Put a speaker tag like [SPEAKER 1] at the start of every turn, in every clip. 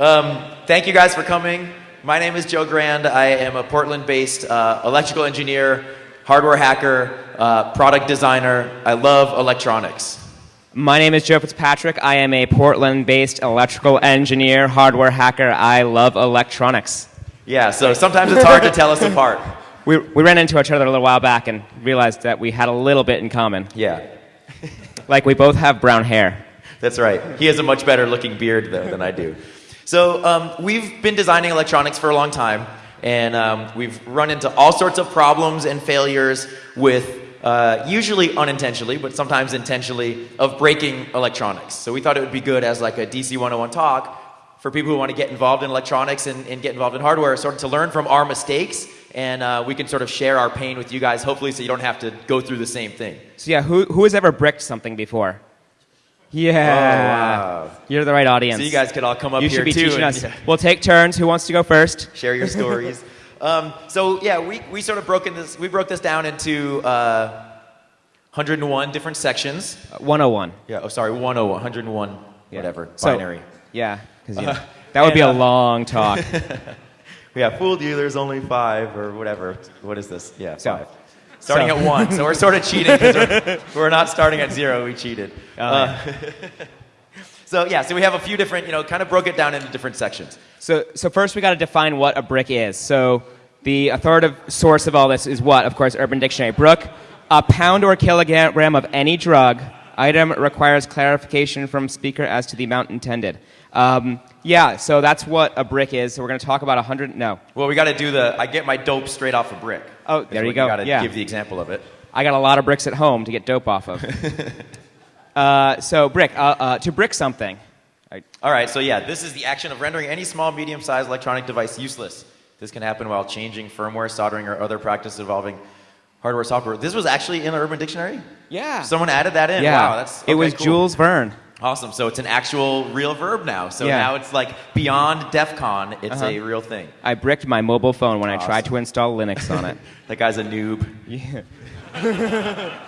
[SPEAKER 1] Um, thank you guys for coming. My name is Joe Grand. I am a Portland based uh, electrical engineer, hardware hacker, uh, product designer. I love electronics.
[SPEAKER 2] My name is Joe Fitzpatrick. I am a Portland based electrical engineer, hardware hacker. I love electronics.
[SPEAKER 1] Yeah, so sometimes it's hard to tell us apart.
[SPEAKER 2] We, we ran into each other a little while back and realized that we had a little bit in common.
[SPEAKER 1] Yeah,
[SPEAKER 2] Like we both have brown hair.
[SPEAKER 1] that's right. He has a much better looking beard, though, than I do. So, um, we've been designing electronics for a long time, and um, we've run into all sorts of problems and failures with uh, usually unintentionally, but sometimes intentionally, of breaking electronics. So, we thought it would be good as like a DC 101 talk for people who want to get involved in electronics and, and get involved in hardware, sort of to learn from our mistakes, and uh, we can sort of share our pain with you guys, hopefully, so you don't have to go through the same thing.
[SPEAKER 2] So, yeah, who, who has ever bricked something before? Yeah.
[SPEAKER 1] Oh, wow.
[SPEAKER 2] You're the right audience.
[SPEAKER 1] So, you guys could all come up
[SPEAKER 2] You
[SPEAKER 1] here
[SPEAKER 2] should be
[SPEAKER 1] too.
[SPEAKER 2] teaching
[SPEAKER 1] and-
[SPEAKER 2] us.
[SPEAKER 1] yeah.
[SPEAKER 2] We'll take turns. Who wants to go first?
[SPEAKER 1] share your stories. um, so yeah, we, we sort of broken this. We broke this down into uh, 101 different sections.
[SPEAKER 2] Uh, 101.
[SPEAKER 1] Yeah. Oh, sorry, 101, 101, whatever,
[SPEAKER 2] So-
[SPEAKER 1] binary.
[SPEAKER 2] Yeah, because you know,
[SPEAKER 1] Uh,
[SPEAKER 2] that would be a
[SPEAKER 1] uh,
[SPEAKER 2] long talk.
[SPEAKER 1] Yeah, fooled you. There's only five or whatever. What is this? Yeah,
[SPEAKER 2] So-
[SPEAKER 1] five. Starting
[SPEAKER 2] so-
[SPEAKER 1] at one, so we're sort of cheating. We're, we're not starting at zero. We cheated.
[SPEAKER 2] Oh,
[SPEAKER 1] Uh, so yeah, so we have a few different, you know, kind of broke it down into different sections.
[SPEAKER 2] So, so first we got to define what a brick is. So the authoritative source of all this is what? Of course, Urban Dictionary. Brook, a pound or kilogram of any drug. Item requires clarification from speaker as to the amount intended. Um, yeah, so that's what a brick is. So we're going to talk about a hundred. No,
[SPEAKER 1] Well, we got to do the. I get my dope straight off a brick.
[SPEAKER 2] Oh, there you go.
[SPEAKER 1] Got to
[SPEAKER 2] Yeah.
[SPEAKER 1] give the example of it.
[SPEAKER 2] I got a lot of bricks at home to get dope off of. uh, so brick, uh, uh, to brick something.
[SPEAKER 1] All right, so yeah, this is the action of rendering any small, medium sized electronic device useless. This can happen while changing firmware, soldering, or other practices involving hardware, software. This was actually in the Urban Dictionary?
[SPEAKER 2] Yeah.
[SPEAKER 1] Someone added that in.
[SPEAKER 2] yeah.
[SPEAKER 1] Wow, that's
[SPEAKER 2] it was
[SPEAKER 1] cool.
[SPEAKER 2] Jules Verne.
[SPEAKER 1] Awesome. So it's an actual real verb now. So
[SPEAKER 2] Yeah.
[SPEAKER 1] now it's like beyond DEF CON, it's
[SPEAKER 2] Uh-huh.
[SPEAKER 1] a real thing.
[SPEAKER 2] I bricked my mobile phone when I tried to install Linux on it.
[SPEAKER 1] That guy's a noob.
[SPEAKER 2] yeah.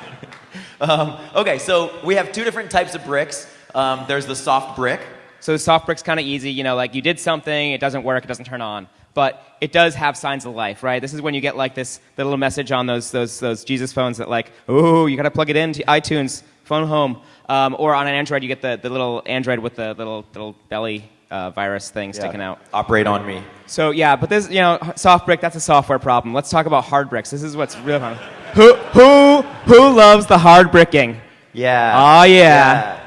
[SPEAKER 1] Um, okay, so we have two different types of bricks. Um, there's the soft brick.
[SPEAKER 2] So soft brick's kind of easy, you know, like you did something, it doesn't work, it doesn't turn on, but it does have signs of life, right? This is when you get like this little message on those those those Jesus phones that like, oh, you got to plug it into iTunes, phone home, um, or on an Android you get the, the little Android with the little little belly uh, virus thing sticking
[SPEAKER 1] Yeah.
[SPEAKER 2] out.
[SPEAKER 1] Operate on me.
[SPEAKER 2] So yeah, but this you know soft brick that's a software problem. Let's talk about hard bricks. This is what's real fun. Who who who loves the hard bricking?
[SPEAKER 1] Yeah.
[SPEAKER 2] Oh, yeah.
[SPEAKER 1] Yeah.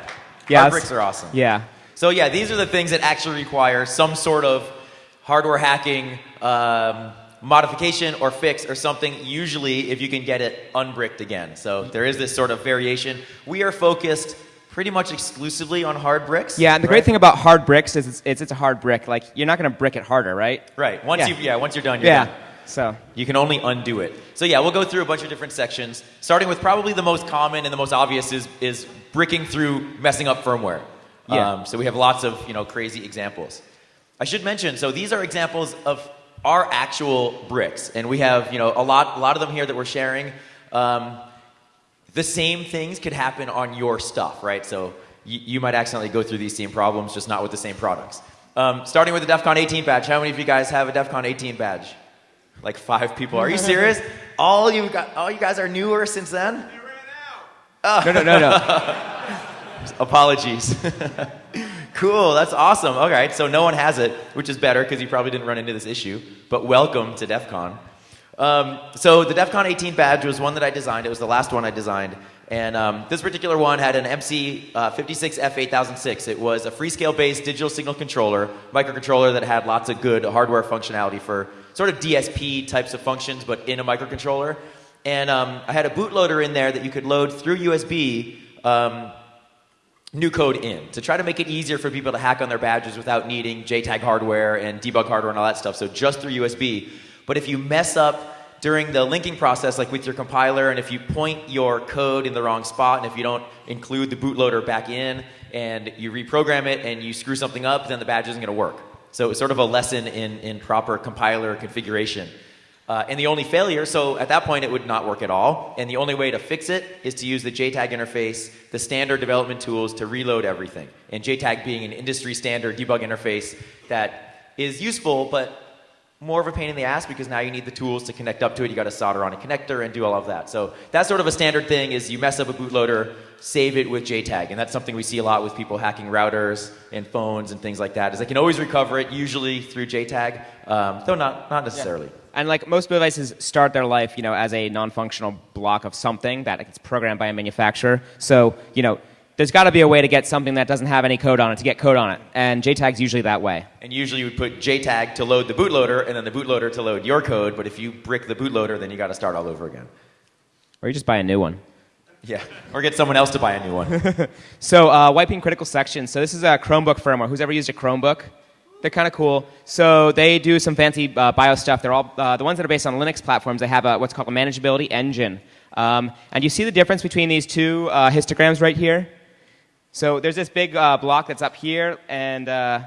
[SPEAKER 2] Yes.
[SPEAKER 1] Hard bricks are awesome.
[SPEAKER 2] Yeah.
[SPEAKER 1] So yeah, these are the things that actually require some sort of hardware hacking um, modification or fix or something. Usually, if you can get it unbricked again. So there is this sort of variation. We are focused pretty much exclusively on hard bricks.
[SPEAKER 2] Yeah, and the
[SPEAKER 1] right?
[SPEAKER 2] great thing about hard bricks is it's, it's, it's a hard brick. Like you're not going to brick it harder, right?
[SPEAKER 1] right? Once
[SPEAKER 2] Yeah.
[SPEAKER 1] you yeah, once you're done, you're
[SPEAKER 2] Yeah.
[SPEAKER 1] done.
[SPEAKER 2] So
[SPEAKER 1] You can only undo it. So yeah, we'll go through a bunch of different sections, starting with probably the most common and the most obvious is is bricking through messing up firmware.
[SPEAKER 2] Yeah.
[SPEAKER 1] Um, so we have lots of you know crazy examples. I should mention. So these are examples of our actual bricks, and we have you know a lot a lot of them here that we're sharing. Um, the same things could happen on your stuff, right? So you, you might accidentally go through these same problems, just not with the same products. Um, starting with the DEF CON 18 badge. How many of you guys have a DEF CON 18 badge? Like five people. Are you serious? all you got, all you guys are newer since then. They ran out.
[SPEAKER 2] no, no, no, no.
[SPEAKER 1] Apologies. cool. That's awesome. All right. So no one has it, which is better because you probably didn't run into this issue. But welcome to DEF CON. Um, so the DEF CON 18 badge was one that I designed. It was the last one I designed. And um, this particular one had an MC uh, 56F8006. It was a Freescale based digital signal controller, microcontroller that had lots of good hardware functionality for sort of DSP types of functions, but in a microcontroller. And um, I had a bootloader in there that you could load through USB um, new code in to try to make it easier for people to hack on their badges without needing JTAG hardware and debug hardware and all that stuff. So just through USB. But if you mess up during the linking process, like with your compiler, and if you point your code in the wrong spot, and if you don't include the bootloader back in, and you reprogram it and you screw something up, then the badge isn't going to work. So it's sort of a lesson in, in proper compiler configuration. Uh, and the only failure, so at that point it would not work at all. And the only way to fix it is to use the JTAG interface, the standard development tools to reload everything. And JTAG being an industry standard debug interface that is useful, but more of a pain in the ass because now you need the tools to connect up to it. You got to solder on a connector and do all of that. So that's sort of a standard thing is you mess up a bootloader, save it with JTAG. And that's something we see a lot with people hacking routers and phones and things like that is they can always recover it, usually through JTAG, um, though not, not necessarily. Yeah.
[SPEAKER 2] And like most devices start their life, you know, as a non-functional block of something that gets programmed by a manufacturer. So, you know, there's got to be a way to get something that doesn't have any code on it to get code on it. And JTAG's usually that way.
[SPEAKER 1] And usually you would put JTAG to load the bootloader and then the bootloader to load your code. But if you brick the bootloader, then you got to start all over again.
[SPEAKER 2] Or you just buy a new one.
[SPEAKER 1] Yeah, or get someone else to buy a new one.
[SPEAKER 2] so uh, wiping critical sections. So this is a Chromebook firmware. Who's ever used a Chromebook? They're kind of cool. So they do some fancy uh, BIOS stuff. They're all uh, the ones that are based on Linux platforms. They have a, what's called a manageability engine. Um, and you see the difference between these two uh, histograms right here? So there's this big uh, block that's up here, and uh,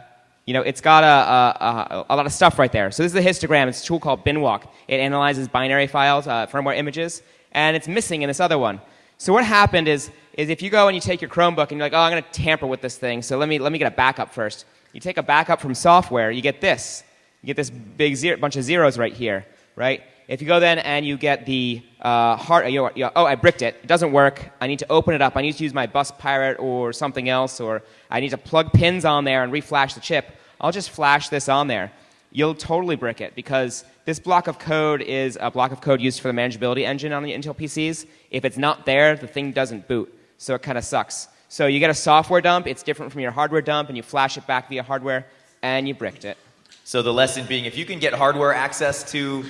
[SPEAKER 2] you know it's got a, a, a, lot of stuff right there. So this is a histogram. It's a tool called Binwalk. It analyzes binary files, uh, firmware images, and it's missing in this other one. So what happened is, is if you go and you take your Chromebook and you're like, oh, I'm going to tamper with this thing, so let me, let me get a backup first. You take a backup from software, you get this. You get this big zero, bunch of zeros right here, right? If you go then and you get the uh, hard, you know, you know, oh, I bricked it. It doesn't work. I need to open it up. I need to use my bus pirate or something else, or I need to plug pins on there and reflash the chip. I'll just flash this on there. You'll totally brick it because this block of code is a block of code used for the manageability engine on the Intel PCs. If it's not there, the thing doesn't boot. So it kind of sucks. So you get a software dump, it's different from your hardware dump, and you flash it back via hardware, and you bricked it.
[SPEAKER 1] So the lesson being, if you can get hardware access to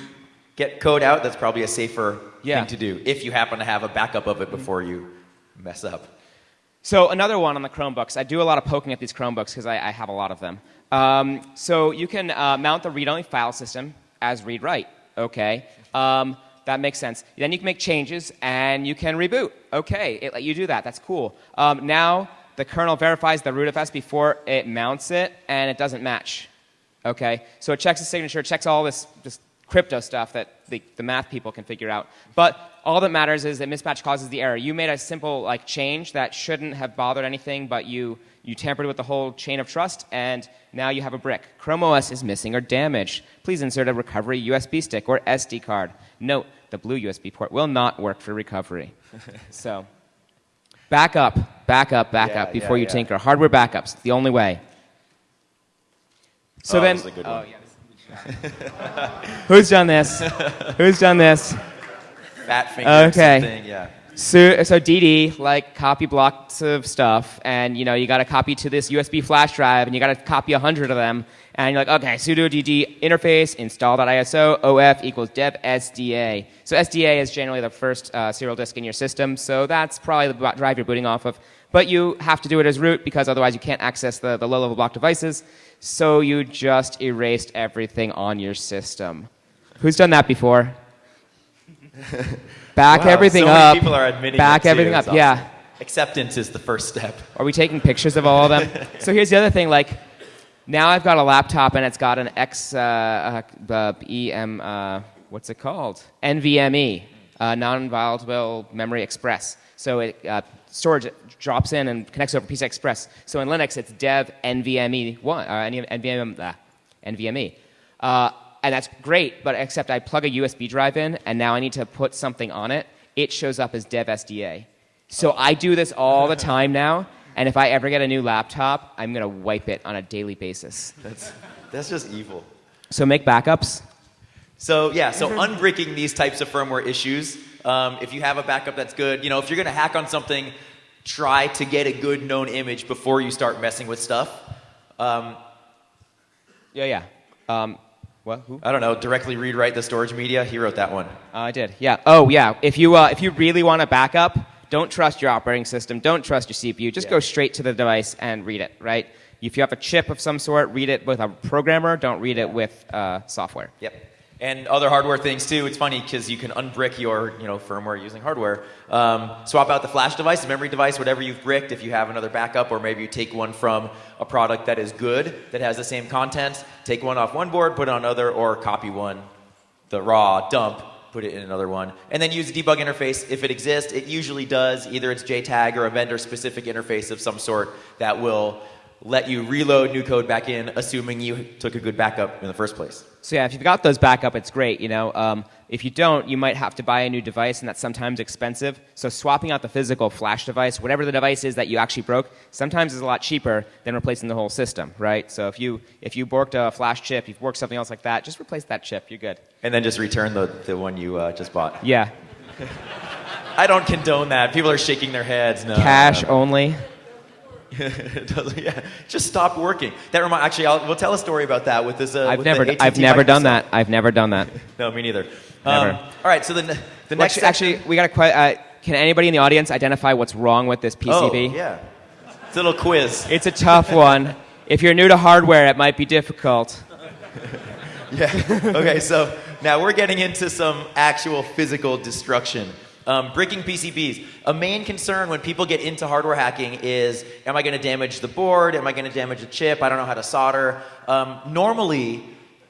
[SPEAKER 1] get code out, that's probably a safer yeah. thing to do, if you happen to have a backup of it before you mess up.
[SPEAKER 2] So another one on the Chromebooks. I do a lot of poking at these Chromebooks because I, I, have a lot of them. Um, so you can uh, mount the read-only file system as read-write. Okay. Um, that makes sense. Then you can make changes and you can reboot. Okay, it let you do that. That's cool. Um, now the kernel verifies the rootfs before it mounts it and it doesn't match. Okay, so it checks the signature, checks all this, this crypto stuff that the, the math people can figure out. But all that matters is that mismatch causes the error. You made a simple like change that shouldn't have bothered anything, but you you tampered with the whole chain of trust, and now you have a brick. Chrome OS is missing or damaged. Please insert a recovery USB stick or SD card. Note, the blue USB port will not work for recovery. so, back up, back up, back yeah, up before yeah, you yeah. tinker. Hardware backups, the only way. So
[SPEAKER 1] oh,
[SPEAKER 2] then,
[SPEAKER 1] oh,
[SPEAKER 2] Who's done this? Who's done this?
[SPEAKER 1] Fat finger. Okay. Yeah.
[SPEAKER 2] So, so DD, like copy blocks of stuff, and you know you got to copy to this USB flash drive, and you got to copy a hundred of them, and you're like, okay, sudo dd interface install.iso of equals dev sda. So SDA is generally the first uh, serial disk in your system, so that's probably the drive you're booting off of. But you have to do it as root because otherwise you can't access the, the low-level block devices. So you just erased everything on your system. Who's done that before? Back wow, everything
[SPEAKER 1] so
[SPEAKER 2] up.
[SPEAKER 1] people are admitting
[SPEAKER 2] Back everything up.
[SPEAKER 1] Awesome.
[SPEAKER 2] Yeah.
[SPEAKER 1] Acceptance is the first step.
[SPEAKER 2] Are we taking pictures of all of them? so here's the other thing. Like, now I've got a laptop and it's got an X uh, uh, EM. Uh, what's it called? NVMe, uh, non-volatile memory express. So it uh, storage drops in and connects over PCI Express. So in Linux, it's dev NVMe one, uh, NVMe, uh, NVMe. Uh, and that's great, but except I plug a USB drive in, and now I need to put something on it. It shows up as dev SDA. So I do this all the time now, and if I ever get a new laptop, I'm going to wipe it on a daily basis.
[SPEAKER 1] That's, that's just evil.
[SPEAKER 2] So make backups.
[SPEAKER 1] So yeah, so unbricking these types of firmware issues. Um, if you have a backup that's good, you know, if you're going to hack on something, try to get a good known image before you start messing with stuff. Um,
[SPEAKER 2] yeah, yeah. Um, what? Who?
[SPEAKER 1] I don't know. Directly read write the storage media. He wrote that one.
[SPEAKER 2] Uh, I did. Yeah. Oh, yeah. If you uh, if you really want a backup, don't trust your operating system. Don't trust your CPU. Just yeah. go straight to the device and read it. Right. If you have a chip of some sort, read it with a programmer. Don't read it with uh, software.
[SPEAKER 1] Yep and other hardware things too. It's funny because you can unbrick your you know firmware using hardware. Um, swap out the flash device, the memory device, whatever you've bricked. If you have another backup, or maybe you take one from a product that is good that has the same content, take one off one board, put it on another, or copy one the raw dump, put it in another one, and then use a debug interface if it exists. It usually does. Either it's JTAG or a vendor-specific interface of some sort that will let you reload new code back in, assuming you took a good backup in the first place.
[SPEAKER 2] So yeah, if you've got those backup, it's great. You know, um, if you don't, you might have to buy a new device, and that's sometimes expensive. So swapping out the physical flash device, whatever the device is that you actually broke, sometimes is a lot cheaper than replacing the whole system, right? So if you if you borked a flash chip, you've worked something else like that, just replace that chip. You're good.
[SPEAKER 1] And then just return the, the one you uh, just bought.
[SPEAKER 2] Yeah,
[SPEAKER 1] I don't condone that. People are shaking their heads. No,
[SPEAKER 2] cash
[SPEAKER 1] no.
[SPEAKER 2] only.
[SPEAKER 1] It doesn't- yeah, just stop working. That remind. Actually, I'll, we'll tell a story about that with this. Uh,
[SPEAKER 2] I've
[SPEAKER 1] with
[SPEAKER 2] never
[SPEAKER 1] AT&T
[SPEAKER 2] I've never done that. I've never done that.
[SPEAKER 1] No, me neither.
[SPEAKER 2] Never.
[SPEAKER 1] Um, all right, so the, the
[SPEAKER 2] Well,
[SPEAKER 1] next
[SPEAKER 2] actually, actually, we got a uh, Can anybody in the audience identify what's wrong with this PCB?
[SPEAKER 1] Oh, yeah. It's a little quiz.
[SPEAKER 2] It's a tough one. If you're new to hardware, it might be difficult.
[SPEAKER 1] Yeah. okay, so now we're getting into some actual physical destruction. Um, breaking PCBs. A main concern when people get into hardware hacking is Am I going to damage the board? Am I going to damage the chip? I don't know how to solder. Um, normally,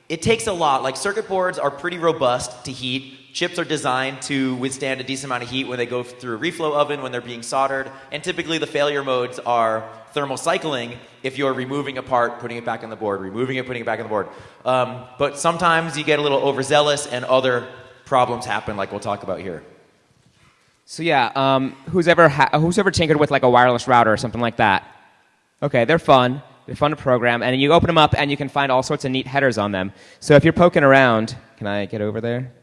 [SPEAKER 1] it takes a lot. Like circuit boards are pretty robust to heat. Chips are designed to withstand a decent amount of heat when they go through a reflow oven when they're being soldered. And typically, the failure modes are thermal cycling if you're removing a part, putting it back on the board, removing it, putting it back on the board. Um, but sometimes you get a little overzealous and other problems happen, like we'll talk about here.
[SPEAKER 2] So yeah, um, who's ever ha- who's ever tinkered with like a wireless router or something like that? Okay, they're fun. They're fun to program, and you open them up, and you can find all sorts of neat headers on them. So if you're poking around, can I get over there?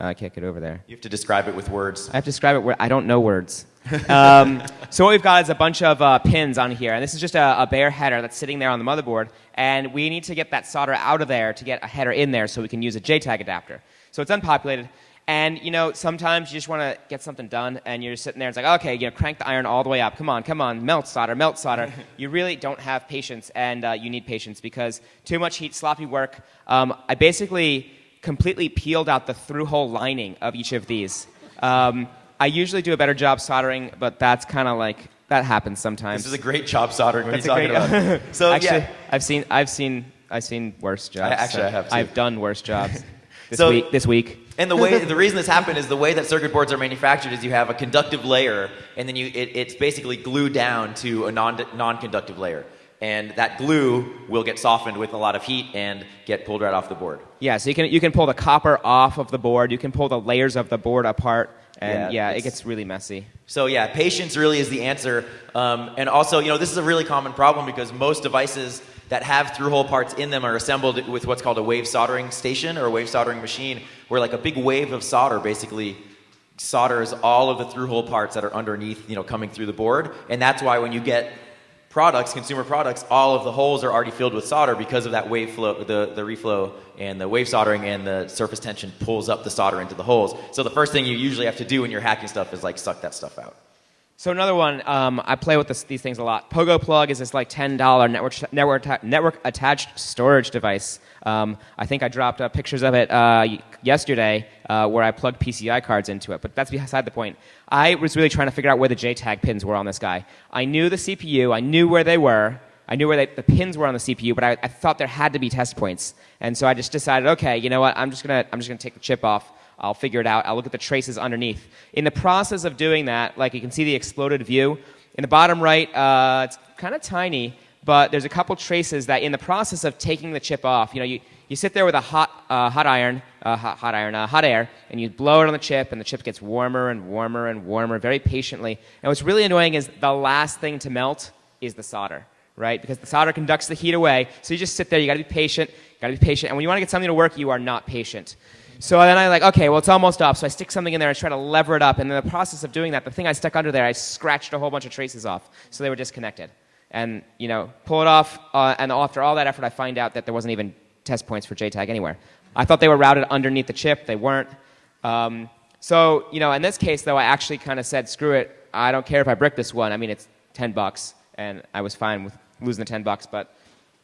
[SPEAKER 2] Uh, I can't get over there.
[SPEAKER 1] You have to describe it with words.
[SPEAKER 2] I have to describe it. Where I don't know words. um, so what we've got is a bunch of uh, pins on here, and this is just a, a bare header that's sitting there on the motherboard, and we need to get that solder out of there to get a header in there, so we can use a JTAG adapter. So it's unpopulated, and you know sometimes you just want to get something done, and you're just sitting there. And it's like okay, you know, crank the iron all the way up. Come on, come on, melt solder, melt solder. you really don't have patience, and uh, you need patience because too much heat, sloppy work. Um, I basically completely peeled out the through-hole lining of each of these. Um, I usually do a better job soldering, but that's kind of like that happens sometimes.
[SPEAKER 1] This is a great job soldering. What
[SPEAKER 2] That's
[SPEAKER 1] are you talking
[SPEAKER 2] great-
[SPEAKER 1] about? So
[SPEAKER 2] actually,
[SPEAKER 1] yeah,
[SPEAKER 2] I've seen, I've seen, I've seen worse jobs.
[SPEAKER 1] actually,
[SPEAKER 2] so
[SPEAKER 1] I have too.
[SPEAKER 2] I've done worse jobs this
[SPEAKER 1] So-
[SPEAKER 2] week. This week.
[SPEAKER 1] And the way the reason this happened is the way that circuit boards are manufactured is you have a conductive layer, and then you it, it's basically glued down to a non non-conductive layer, and that glue will get softened with a lot of heat and get pulled right off the board.
[SPEAKER 2] Yeah, so you can you can pull the copper off of the board. You can pull the layers of the board apart, and
[SPEAKER 1] Yeah,
[SPEAKER 2] yeah, it gets really messy.
[SPEAKER 1] So yeah, patience really is the answer. Um, and also, you know, this is a really common problem because most devices that have through-hole parts in them are assembled with what's called a wave soldering station or a wave soldering machine, where like a big wave of solder basically solders all of the through-hole parts that are underneath, you know, coming through the board. And that's why when you get products, consumer products, all of the holes are already filled with solder because of that wave flow, the, the reflow and the wave soldering and the surface tension pulls up the solder into the holes. So the first thing you usually have to do when you're hacking stuff is like suck that stuff out.
[SPEAKER 2] So another one, um, I play with this, these things a lot. Pogo Plug is this like ten dollar network network network attached storage device. Um, I think I dropped uh, pictures of it uh, yesterday uh, where I plugged PCI cards into it, but that's beside the point. I was really trying to figure out where the JTAG pins were on this guy. I knew the CPU, I knew where they were, I knew where they, the pins were on the CPU, but I, I thought there had to be test points, and so I just decided, okay, you know what? I'm just gonna I'm just gonna take the chip off. I'll figure it out. I'll look at the traces underneath. In the process of doing that, like you can see the exploded view. In the bottom right, uh, it's kind of tiny, but there's a couple traces that in the process of taking the chip off, you know, you, you sit there with a hot, uh, hot iron, uh, hot, hot iron, uh, hot air, and you blow it on the chip, and the chip gets warmer and warmer and warmer very patiently. And what's really annoying is the last thing to melt is the solder, right? Because the solder conducts the heat away. So you just sit there, you gotta be patient, you gotta be patient. And when you wanna get something to work, you are not patient. So then I like, okay, well, it's almost up. So I stick something in there and try to lever it up. And in the process of doing that, the thing I stuck under there, I scratched a whole bunch of traces off. So they were disconnected. And, you know, pull it off. Uh, and after all that effort, I find out that there wasn't even test points for JTAG anywhere. I thought they were routed underneath the chip. They weren't. Um, so, you know, in this case, though, I actually kind of said, screw it. I don't care if I brick this one. I mean, it's 10 bucks. And I was fine with losing the 10 bucks. But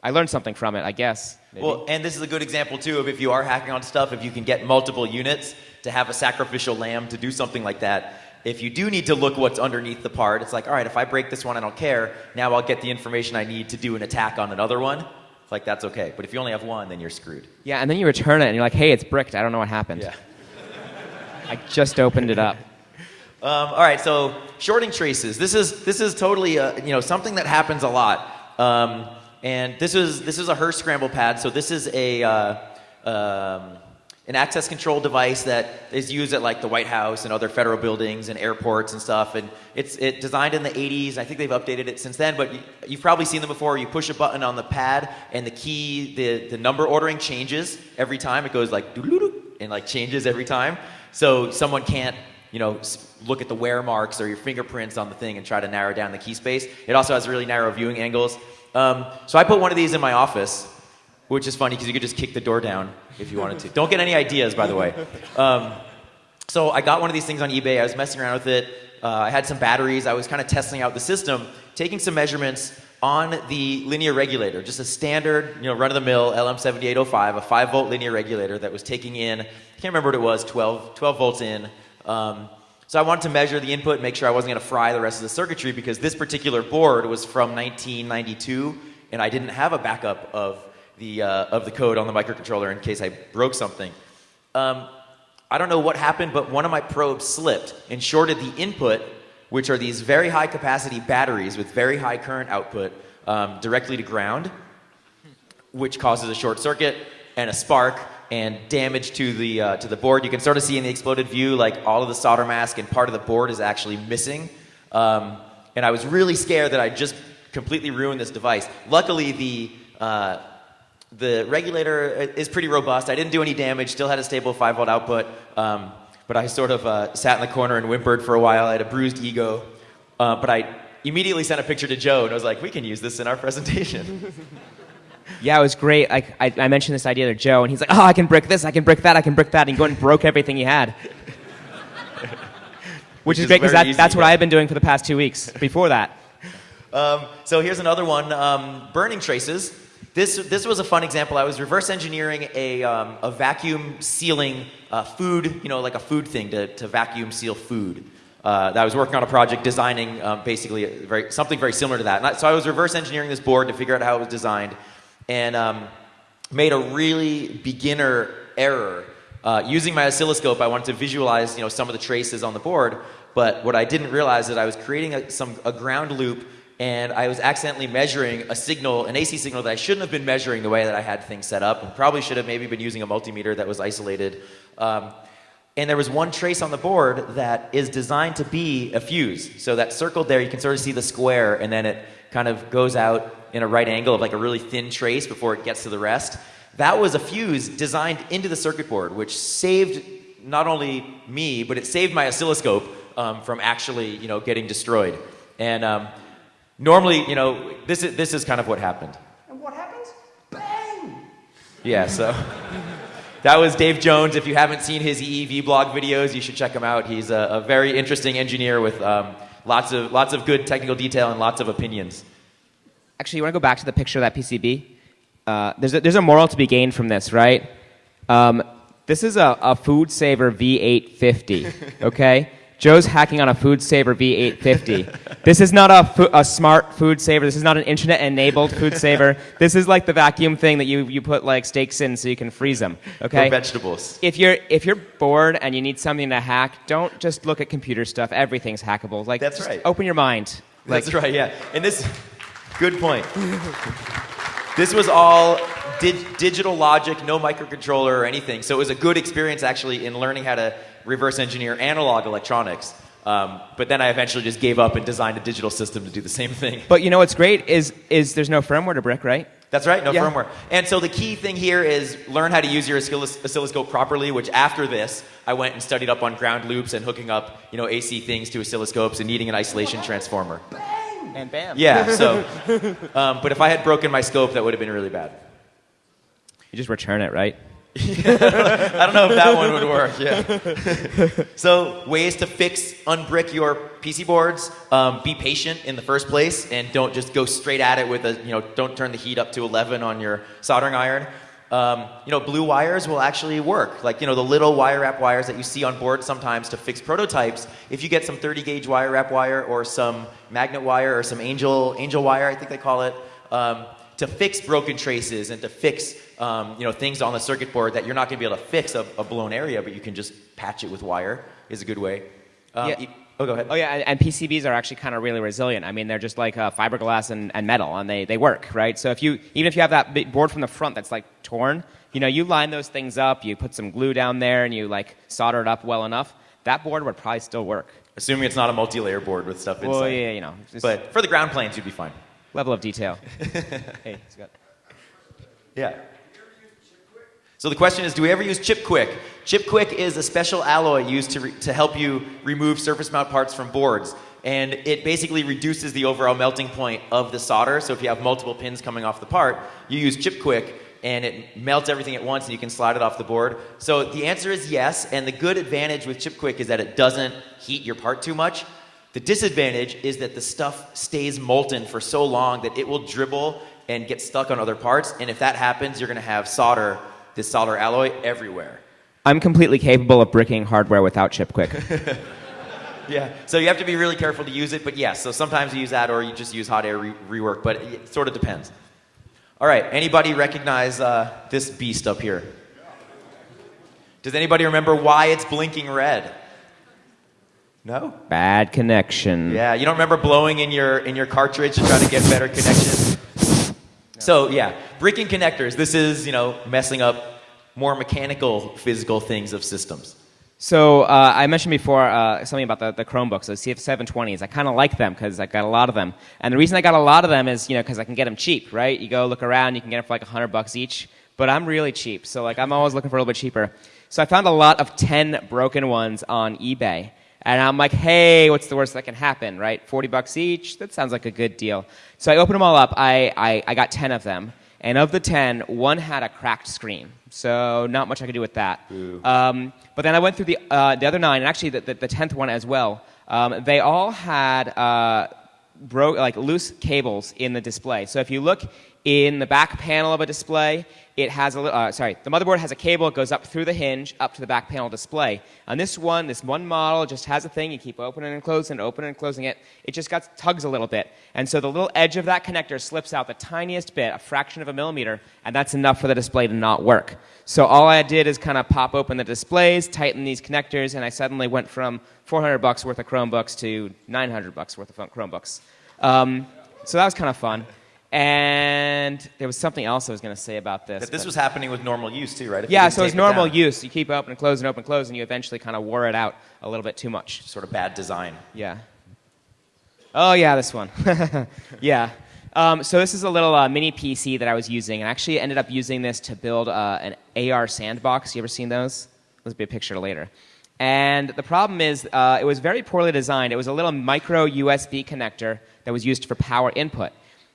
[SPEAKER 2] I learned something from it, I guess. maybe.
[SPEAKER 1] Well, and this is a good example too of if you are hacking on stuff, if you can get multiple units to have a sacrificial lamb to do something like that. If you do need to look what's underneath the part, it's like, all right, if I break this one, I don't care. Now I'll get the information I need to do an attack on another one. It's Like that's okay. But if you only have one, then you're screwed.
[SPEAKER 2] Yeah, and then you return it and you're like, hey, it's bricked. I don't know what happened.
[SPEAKER 1] Yeah.
[SPEAKER 2] I just opened it up.
[SPEAKER 1] Um, all right, so shorting traces. This is this is totally uh, you know something that happens a lot. Um, and this is this is a Hirsch scramble pad. So this is a uh, um, an access control device that is used at like the White House and other federal buildings and airports and stuff. And it's it designed in the 80s. I think they've updated it since then. But you, you've probably seen them before. You push a button on the pad, and the key, the the number ordering changes every time. It goes like and like changes every time. So someone can't you know, look at the wear marks or your fingerprints on the thing and try to narrow down the key space. It also has really narrow viewing angles. Um, so I put one of these in my office, which is funny because you could just kick the door down if you wanted to. Don't get any ideas, by the way. Um, so I got one of these things on eBay. I was messing around with it. Uh, I had some batteries. I was kind of testing out the system, taking some measurements on the linear regulator, just a standard, you know, run-of-the-mill LM7805, a 5-volt linear regulator that was taking in, I can't remember what it was, 12, 12 volts in, um, so I wanted to measure the input, make sure I wasn't going to fry the rest of the circuitry because this particular board was from 1992, and I didn't have a backup of the uh, of the code on the microcontroller in case I broke something. Um, I don't know what happened, but one of my probes slipped and shorted the input, which are these very high capacity batteries with very high current output, um, directly to ground, which causes a short circuit and a spark and damage to the, uh, to the board. You can sort of see in the exploded view, like all of the solder mask and part of the board is actually missing. Um, and I was really scared that I just completely ruined this device. Luckily, the, uh, the regulator is pretty robust. I didn't do any damage, still had a stable 5 volt output. Um, but I sort of uh, sat in the corner and whimpered for a while. I had a bruised ego. Uh, but I immediately sent a picture to Joe and I was like, we can use this in our presentation.
[SPEAKER 2] Yeah, it was great. I, I, I, mentioned this idea to Joe, and he's like, "Oh, I can brick this, I can brick that, I can brick that," and he went and broke everything he had. Which, Which is, is, great because that, that's what I've been doing for the past two weeks. Before that.
[SPEAKER 1] Um, so here's another one: um, burning traces. This this was a fun example. I was reverse engineering a um, a vacuum sealing uh, food, you know, like a food thing to to vacuum seal food. Uh, I was working on a project designing um, basically very, something very similar to that. I, so I was reverse engineering this board to figure out how it was designed and um, made a really beginner error. Uh, using my oscilloscope, I wanted to visualize you know, some of the traces on the board, but what I didn't realize is I was creating a, some, a ground loop and I was accidentally measuring a signal, an AC signal that I shouldn't have been measuring the way that I had things set up, and probably should have maybe been using a multimeter that was isolated. Um, and there was one trace on the board that is designed to be a fuse. So that circled there, you can sort of see the square, and then it kind of goes out in a right angle of like a really thin trace before it gets to the rest. That was a fuse designed into the circuit board, which saved not only me, but it saved my oscilloscope um, from actually, you know, getting destroyed. And um, normally, you know, this is, this is kind of what happened.
[SPEAKER 3] And what happens? Bang!
[SPEAKER 1] Yeah, so that was Dave Jones. If you haven't seen his EEV blog videos, you should check him out. He's a, a very interesting engineer with um, lots, of, lots of good technical detail and lots of opinions.
[SPEAKER 2] Actually, you want to go back to the picture of that PCB? Uh, there's, a, there's a moral to be gained from this, right? Um, this is a, a Food Saver V850, okay? Joe's hacking on a Food Saver V850. this is not a, a smart food saver. This is not an internet enabled food saver. This is like the vacuum thing that you, you put like steaks in so you can freeze them. Okay.
[SPEAKER 1] Or vegetables.
[SPEAKER 2] If you're if you're bored and you need something to hack, don't just look at computer stuff. Everything's hackable. Like
[SPEAKER 1] that's right.
[SPEAKER 2] Open your mind.
[SPEAKER 1] Like, that's right. Yeah. And this Good point. this was all di- digital logic, no microcontroller or anything. So it was a good experience actually in learning how to reverse engineer analog electronics. Um, but then I eventually just gave up and designed a digital system to do the same thing.
[SPEAKER 2] But you know what's great is is there's no firmware to brick, right?
[SPEAKER 1] That's right, no yeah. firmware. And so the key thing here is learn how to use your oscilloscope properly, which after this, I went and studied up on ground loops and hooking up, you know, AC things to oscilloscopes and needing an isolation transformer
[SPEAKER 2] and bam.
[SPEAKER 1] Yeah, so, um, but if I had broken my scope, that would have been really bad.
[SPEAKER 2] You just return it, right?
[SPEAKER 1] I don't know if that one would work. Yeah. so ways to fix, unbrick your PC boards. Um, be patient in the first place, and don't just go straight at it with a. You know, don't turn the heat up to 11 on your soldering iron. Um, you know, blue wires will actually work. Like, you know, the little wire wrap wires that you see on board sometimes to fix prototypes. If you get some 30 gauge wire wrap wire or some magnet wire or some angel, angel wire, I think they call it, um, to fix broken traces and to fix um, you know, things on the circuit board that you're not going to be able to fix a, a, blown area, but you can just patch it with wire is a good way. Um,
[SPEAKER 2] yeah.
[SPEAKER 1] Oh, go ahead.
[SPEAKER 2] Oh, yeah, and, and PCBs are actually kind of really resilient. I mean, they're just like uh, fiberglass and, and metal, and they, they work, right? So if you, even if you have that board from the front that's like torn, you know, you line those things up, you put some glue down there, and you like solder it up well enough, that board would probably still work.
[SPEAKER 1] Assuming it's not a multi-layer board with stuff inside.
[SPEAKER 2] Well, yeah, you know.
[SPEAKER 1] But for the ground planes, you'd be fine.
[SPEAKER 2] Level of detail. hey, Scott.
[SPEAKER 1] Yeah. So the question is, do we ever use ChipQuik? ChipQuik is a special alloy used to, to help you remove surface mount parts from boards. And it basically reduces the overall melting point of the solder. So if you have multiple pins coming off the part, you use ChipQuik and it melts everything at once and you can slide it off the board. So the answer is yes. And the good advantage with ChipQuik is that it doesn't heat your part too much. The disadvantage is that the stuff stays molten for so long that it will dribble and get stuck on other parts. And if that happens, you're going to have solder this solder alloy everywhere.
[SPEAKER 2] I'm completely capable of bricking hardware without ChipQuik.
[SPEAKER 1] yeah, so you have to be really careful to use it, but yes, so sometimes you use that or you just use hot air re rework, but it sort of depends. All right, anybody recognize uh, this beast up here? Does anybody remember why it's blinking red? No?
[SPEAKER 2] Bad connection.
[SPEAKER 1] Yeah, you don't remember blowing in your in your cartridge to try to get better connection? So yeah, bricking connectors. This is you know messing up more mechanical, physical things of systems.
[SPEAKER 2] So uh, I mentioned before uh, something about the, the Chromebooks, the CF720s. I kind of like them because I got a lot of them. And the reason I got a lot of them is, you know, because I can get them cheap, right? You go look around, you can get them for like 100 bucks each. But I'm really cheap, so like I'm always looking for a little bit cheaper. So I found a lot of 10 broken ones on eBay. And I'm like, hey, what's the worst that can happen, right? 40 bucks each? That sounds like a good deal. So I opened them all up. I, I, I got 10 of them. And of the 10, one had a cracked screen. So not much I could do with that. Um, but then I went through the, uh, the other nine, and actually the, the, the 10th one as well. Um, they all had uh, broke, like loose cables in the display. So if you look in the back panel of a display, it has a uh, sorry, the motherboard has a cable. It goes up through the hinge up to the back panel display. On this one, this one model just has a thing. You keep opening and closing, and opening and closing it. It just got tugs a little bit, and so the little edge of that connector slips out the tiniest bit, a fraction of a millimeter, and that's enough for the display to not work. So all I did is kind of pop open the displays, tighten these connectors, and I suddenly went from 400 bucks worth of Chromebooks to 900 bucks worth of Chromebooks. Um, so that was kind of fun. And there was something else I was going to say about this.
[SPEAKER 1] That this was happening with normal use too, right? If
[SPEAKER 2] yeah, so it's normal it use. You keep open and close and open and close, and you eventually kind of wore it out a little bit too much.
[SPEAKER 1] Sort of bad design.
[SPEAKER 2] Yeah. Oh yeah, this one. yeah. Um, so this is a little uh, mini PC that I was using, and I actually ended up using this to build uh, an AR sandbox. You ever seen those? Let's be a picture later. And the problem is, uh, it was very poorly designed. It was a little micro USB connector that was used for power input.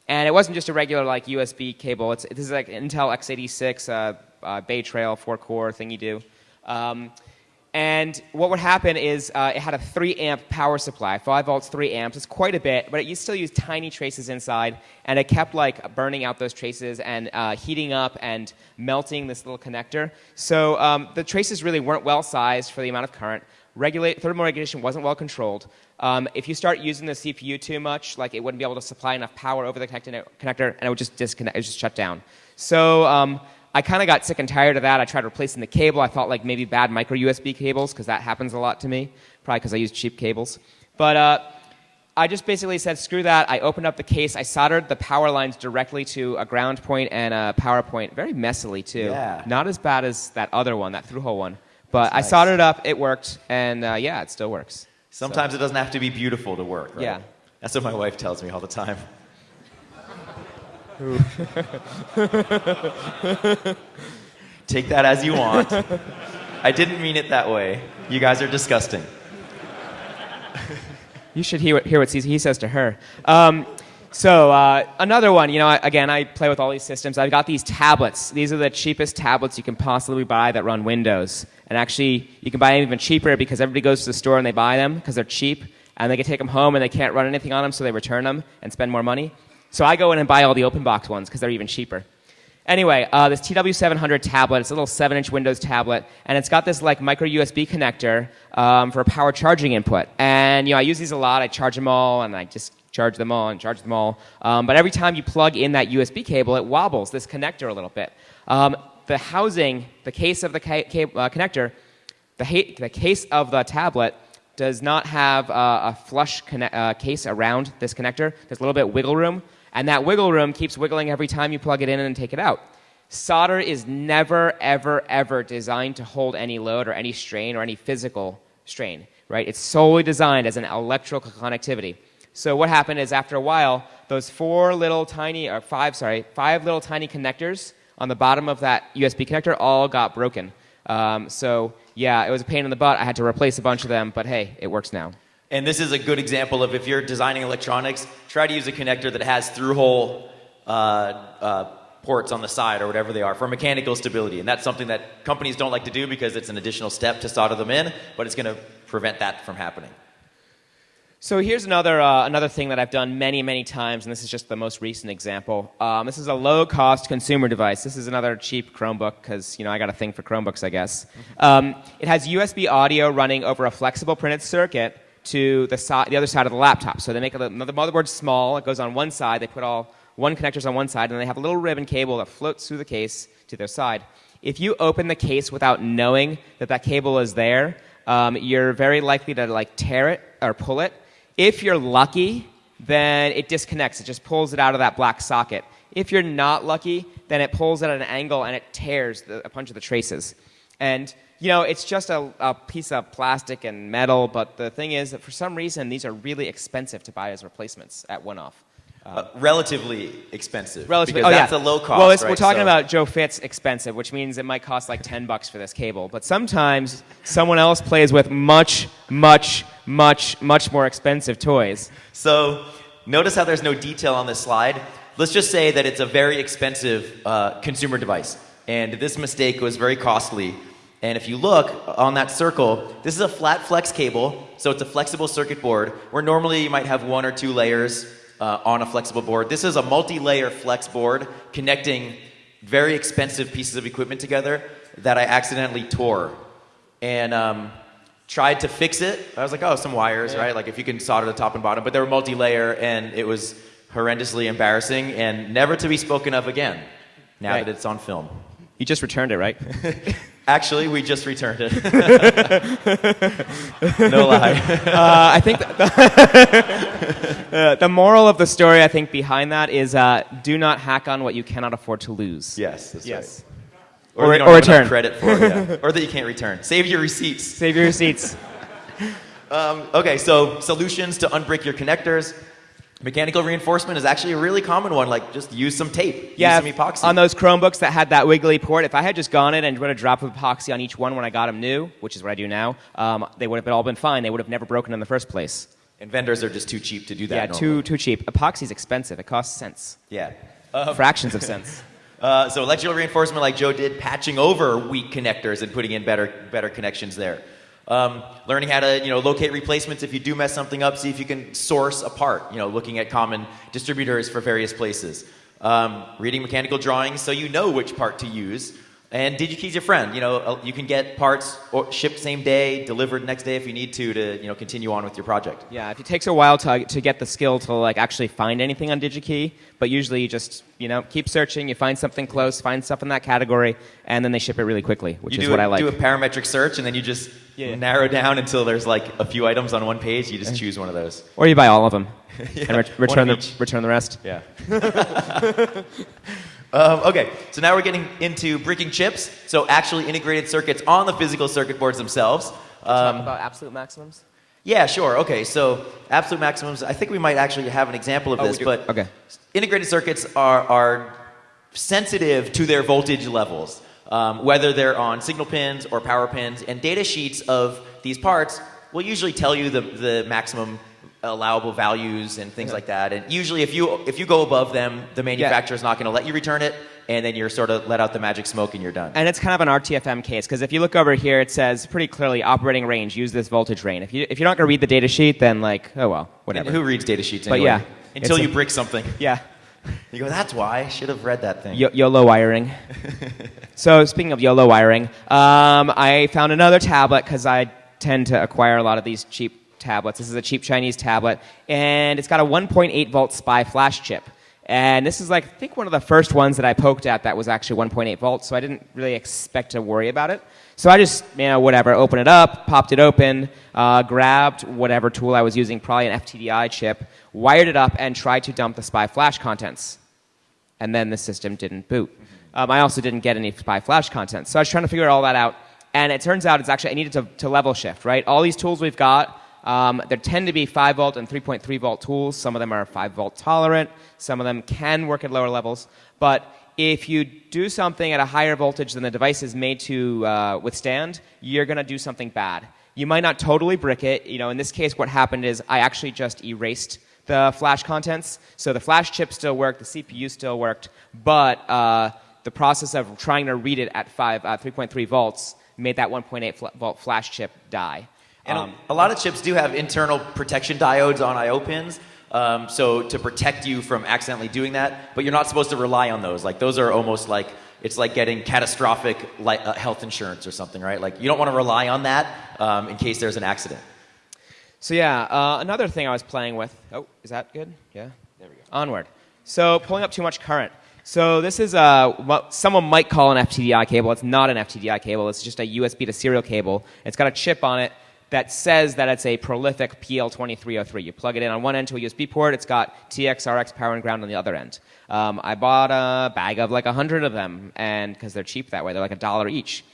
[SPEAKER 2] And it wasn't just a regular like USB cable. It's, this is like Intel x86 uh, uh, Bay Trail four core thing you do. Um, and what would happen is uh, it had a 3 amp power supply, 5 volts, 3 amps. It's quite a bit, but it used to still used tiny traces inside, and it kept like burning out those traces and uh, heating up and melting this little connector. So um, the traces really weren't well sized for the amount of current. Regulate, thermal regulation wasn't well controlled. Um, if you start using the CPU too much, like it wouldn't be able to supply enough power over the connector, and it would just disconnect, it would just shut down. So um, I kind of got sick and tired of that. I tried replacing the cable. I thought like maybe bad micro USB cables because that happens a lot to me, probably because I use cheap cables. But uh, I just basically said screw that. I opened up the case. I soldered the power lines directly to a ground point and a power point, very messily too.
[SPEAKER 1] Yeah.
[SPEAKER 2] Not as bad as that other one, that through hole one. But I soldered it up. It worked, and uh, yeah, it still works.
[SPEAKER 1] Sometimes
[SPEAKER 2] So-
[SPEAKER 1] it doesn't have to be beautiful to work, right?
[SPEAKER 2] Yeah.
[SPEAKER 1] That's what my wife tells me all the time. Take that as you want. I didn't mean it that way. You guys are disgusting.
[SPEAKER 2] You should hear what, hear what he says to her. Um, so uh, another one, you know, I- again, I play with all these systems. I've got these tablets. These are the cheapest tablets you can possibly buy that run Windows. And actually, you can buy them even cheaper because everybody goes to the store and they buy them because they're cheap, and they can take them home and they can't run anything on them, so they return them and spend more money. So I go in and buy all the open box ones because they're even cheaper. Anyway, uh, this TW700 tablet, it's a little 7-inch Windows tablet, and it's got this like micro USB connector um, for a power charging input. And you know, I use these a lot. I charge them all, and I just charge them all and charge them all. Um, but every time you plug in that USB cable, it wobbles this connector a little bit. Um, the housing, the case of the uh, connector, the, the case of the tablet does not have uh, a flush uh, case around this connector. There's a little bit wiggle room, and that wiggle room keeps wiggling every time you plug it in and take it out. Solder is never, ever, ever designed to hold any load or any strain or any physical strain, right? It's solely designed as an electrical connectivity. So what happened is after a while, those four little tiny, or five, sorry, five little tiny connectors on the bottom of that USB connector all got broken. Um, so yeah, it was a pain in the butt. I had to replace a bunch of them, but hey, it works now.
[SPEAKER 1] And this is a good example of if you're designing electronics, try to use a connector that has through hole uh, uh, ports on the side or whatever they are for mechanical stability. And that's something that companies don't like to do because it's an additional step to solder them in, but it's going to prevent that from happening.
[SPEAKER 2] So here's another, uh, another thing that I've done many, many times, and this is just the most recent example. Um, this is a low-cost consumer device. This is another cheap Chromebook because you know I got a thing for Chromebooks, I guess. Um, it has USB audio running over a flexible printed circuit to the, so- the other side of the laptop. So they make the motherboard small. It goes on one side. They put all one connectors on one side, and they have a little ribbon cable that floats through the case to their side. If you open the case without knowing that that cable is there, um, you're very likely to like tear it or pull it if you're lucky, then it disconnects. It just pulls it out of that black socket. If you're not lucky, then it pulls it at an angle and it tears the, a bunch of the traces. And, you know, it's just a, a, piece of plastic and metal, but the thing is that for some reason, these are really expensive to buy as replacements at one off.
[SPEAKER 1] Uh, relatively expensive.
[SPEAKER 2] Relatively,
[SPEAKER 1] because
[SPEAKER 2] oh,
[SPEAKER 1] that's
[SPEAKER 2] yeah.
[SPEAKER 1] a low cost.
[SPEAKER 2] Well, it's-
[SPEAKER 1] right?
[SPEAKER 2] we're talking
[SPEAKER 1] So-
[SPEAKER 2] about Joe Fitz expensive, which means it might cost like ten bucks for this cable. But sometimes someone else plays with much, much, much, much more expensive toys.
[SPEAKER 1] So notice how there's no detail on this slide. Let's just say that it's a very expensive uh, consumer device, and this mistake was very costly. And if you look on that circle, this is a flat flex cable, so it's a flexible circuit board, where normally you might have one or two layers uh, on a flexible board. This is a multi-layer flex board connecting very expensive pieces of equipment together that I accidentally tore. And um, tried to fix it. I was like, oh, some wires, right? Like if you can solder the top and bottom, but they were multi-layer, and it was horrendously embarrassing and never to be spoken of again. Now
[SPEAKER 2] Right.
[SPEAKER 1] that it's on film.
[SPEAKER 2] You just returned it, right?
[SPEAKER 1] Actually, we just returned it. no lie.
[SPEAKER 2] uh, I think that the, uh, the moral of the story, I think, behind that is uh, do not hack on what you cannot afford to lose.
[SPEAKER 1] Yes, that's
[SPEAKER 2] Yes.
[SPEAKER 1] right.
[SPEAKER 2] Or-
[SPEAKER 1] that you don't
[SPEAKER 2] or
[SPEAKER 1] have
[SPEAKER 2] return.
[SPEAKER 1] credit for, yeah. or that you can't return. Save your receipts.
[SPEAKER 2] Save your receipts.
[SPEAKER 1] Um, okay, so solutions to unbrick your connectors. Mechanical reinforcement is actually a really common one. Like just use some tape,
[SPEAKER 2] yeah,
[SPEAKER 1] use some epoxy.
[SPEAKER 2] on those Chromebooks that had that wiggly port, if I had just gone in and put a drop of epoxy on each one when I got them new, which is what I do now, um, they would have all been fine. They would have never broken in the first place.
[SPEAKER 1] and vendors are just too cheap to do that.
[SPEAKER 2] yeah,
[SPEAKER 1] normally.
[SPEAKER 2] too too cheap. Epoxy's expensive. It costs cents,
[SPEAKER 1] Yeah.
[SPEAKER 2] fractions of cents.
[SPEAKER 1] Uh, so electrical reinforcement, like Joe did, patching over weak connectors and putting in better better connections there. Um, learning how to you know locate replacements if you do mess something up. See if you can source a part. You know, looking at common distributors for various places. Um, reading mechanical drawings so you know which part to use. And DigiKey's your friend. You know, uh, you can get parts shipped same day, delivered next day if you need to to you know continue on with your project.
[SPEAKER 2] Yeah, if it takes a while to, to get the skill to like actually find anything on DigiKey, but usually you just you know keep searching, you find something close, find stuff in that category, and then they ship it really quickly, which
[SPEAKER 1] you
[SPEAKER 2] is what
[SPEAKER 1] a,
[SPEAKER 2] I like.
[SPEAKER 1] do a parametric search and then you just
[SPEAKER 2] Yeah,
[SPEAKER 1] narrow down until there's like a few items on one page. You just choose one of those.
[SPEAKER 2] or you buy all of them
[SPEAKER 1] Yeah,
[SPEAKER 2] and
[SPEAKER 1] one
[SPEAKER 2] return the
[SPEAKER 1] each.
[SPEAKER 2] return the rest.
[SPEAKER 1] Yeah. um, okay, so now we're getting into bricking chips. So actually integrated circuits on the physical circuit boards themselves.
[SPEAKER 2] Talk
[SPEAKER 1] Um,
[SPEAKER 2] about absolute maximums.
[SPEAKER 1] yeah, sure. Okay, so absolute maximums. I think we might actually have an example of
[SPEAKER 2] Oh,
[SPEAKER 1] this, but
[SPEAKER 2] Okay.
[SPEAKER 1] integrated circuits are, are sensitive to their voltage levels, um, whether they're on signal pins or power pins. And data sheets of these parts will usually tell you the, the maximum allowable values and things like that. And usually, if you if you go above them, the manufacturer manufacturer's not going to let you return it, and then you're sort of let out the magic smoke and you're done.
[SPEAKER 2] And it's kind of an RTFM case because if you look over here, it says pretty clearly operating range. Use this voltage range. If you if you're not going to read the data sheet, then like oh well, whatever.
[SPEAKER 1] And who reads data sheets
[SPEAKER 2] But yeah,
[SPEAKER 1] Until you
[SPEAKER 2] a-
[SPEAKER 1] brick something.
[SPEAKER 2] yeah.
[SPEAKER 1] You go, that's why I should have read that thing.
[SPEAKER 2] Yo- YOLO wiring. so speaking of YOLO wiring, um, I found another tablet because I tend to acquire a lot of these cheap tablets. This is a cheap Chinese tablet, and it's got a 1.8 volt SPI flash chip. And this is like, I think, one of the first ones that I poked at that was actually 1.8 volts, so I didn't really expect to worry about it. So I just, you know, whatever, open it up, popped it open, uh, grabbed whatever tool I was using, probably an FTDI chip, wired it up, and tried to dump the SPI flash contents. And then the system didn't boot. Um, I also didn't get any SPI flash contents. So I was trying to figure all that out. And it turns out it's actually, I needed to, to level shift, right? All these tools we've got, um, there tend to be 5 volt and 3.3 volt tools. Some of them are 5 volt tolerant. Some of them can work at lower levels. But if you do something at a higher voltage than the device is made to uh, withstand, you're going to do something bad. You might not totally brick it. You know, in this case, what happened is I actually just erased the flash contents. So the flash chip still worked, the CPU still worked, but uh, the process of trying to read it at five, uh, 3.3 volts made that 1.8 fl- volt flash chip die.
[SPEAKER 1] And
[SPEAKER 2] Um,
[SPEAKER 1] a, a lot of chips do have internal protection diodes on I/O pins, um, so to protect you from accidentally doing that. But you're not supposed to rely on those. Like those are almost like it's like getting catastrophic li- uh, health insurance or something, right? Like you don't want to rely on that um, in case there's an accident.
[SPEAKER 2] So yeah, uh, another thing I was playing with. Oh, is that good? Yeah. There we go. Onward. So pulling up too much current. So this is uh, what someone might call an FTDI cable. It's not an FTDI cable. It's just a USB to serial cable. It's got a chip on it that says that it's a prolific PL2303. You plug it in on one end to a USB port. It's got TXRX power and ground on the other end. Um, I bought a bag of like a hundred of them, and because they're cheap that way, they're like a dollar each.